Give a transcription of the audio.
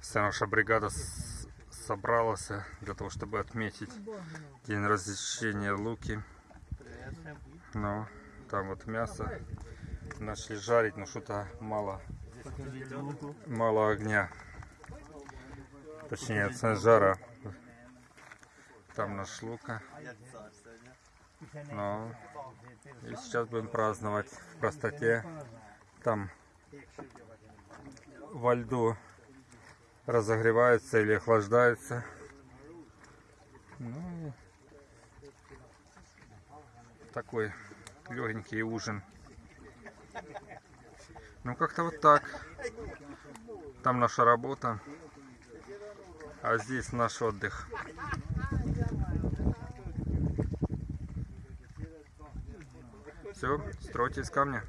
Вся наша бригада собралась для того, чтобы отметить день развлечения Луки. Ну, там вот мясо начали жарить, но что-то мало, мало огня. Точнее, от жара. Там наш Лука. Ну, и сейчас будем праздновать в простоте. Там во льду разогревается или охлаждается. Ну, такой легенький ужин. Ну, как-то вот так. Там наша работа, а здесь наш отдых. Все, стройте из камня.